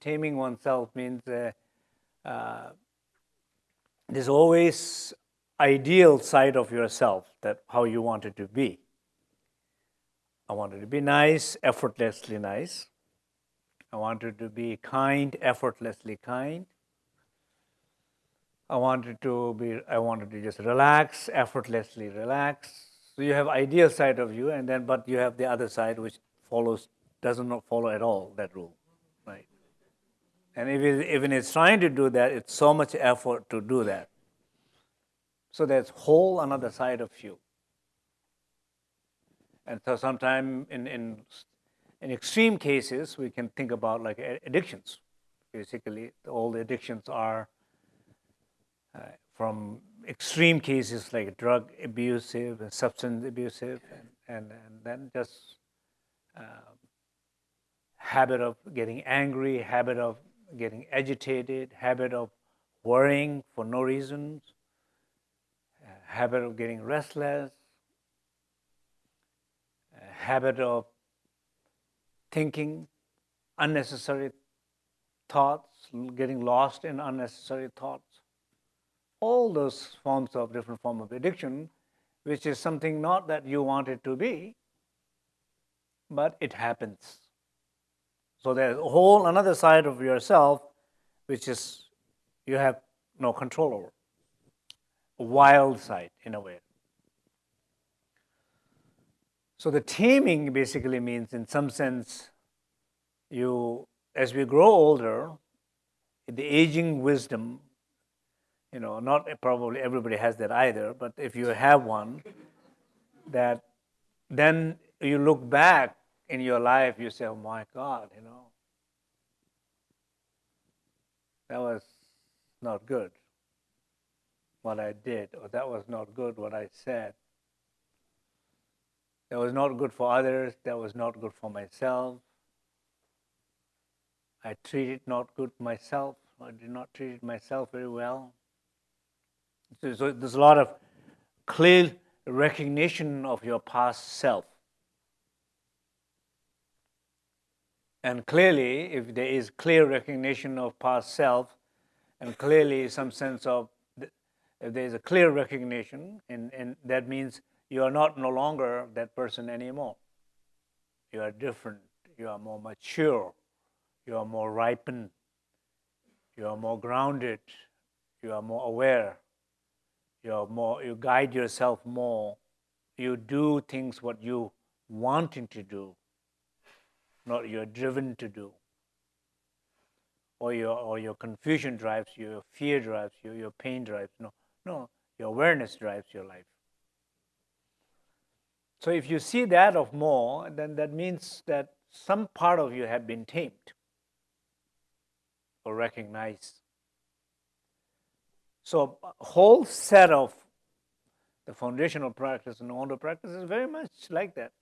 taming oneself means uh, uh, there's always ideal side of yourself that how you want it to be. I wanted to be nice, effortlessly nice. I wanted to be kind, effortlessly kind. I wanted to be, I wanted to just relax, effortlessly relax. So you have ideal side of you, and then but you have the other side which follows does not follow at all that rule, right? And if it, even it's trying to do that, it's so much effort to do that. So there's whole another side of you. And so sometimes in, in, in extreme cases, we can think about like addictions. Basically, all the addictions are uh, from extreme cases like drug abusive and substance abusive, and, and, and then just uh, habit of getting angry, habit of getting agitated, habit of worrying for no reasons, uh, habit of getting restless, uh, habit of thinking unnecessary thoughts, getting lost in unnecessary thoughts. All those forms of different form of addiction, which is something not that you want it to be, but it happens. So there's a whole another side of yourself, which is you have no control over. A wild side, in a way. So the taming basically means, in some sense, you, as we grow older, the aging wisdom, you know, not probably everybody has that either, but if you have one, that then you look back in your life, you say, oh my God, you know, that was not good what I did, or that was not good what I said. That was not good for others, that was not good for myself. I treated not good myself, I did not treat myself very well. So, so there's a lot of clear recognition of your past self. And clearly, if there is clear recognition of past self, and clearly some sense of, if there is a clear recognition, and, and that means you are not no longer that person anymore. You are different, you are more mature, you are more ripened, you are more grounded, you are more aware, you are more, you guide yourself more, you do things what you wanting to do, not you're driven to do. Or your, or your confusion drives you, your fear drives you, your pain drives. No, no, your awareness drives your life. So if you see that of more, then that means that some part of you have been tamed or recognized. So a whole set of the foundational practice and order practice is very much like that.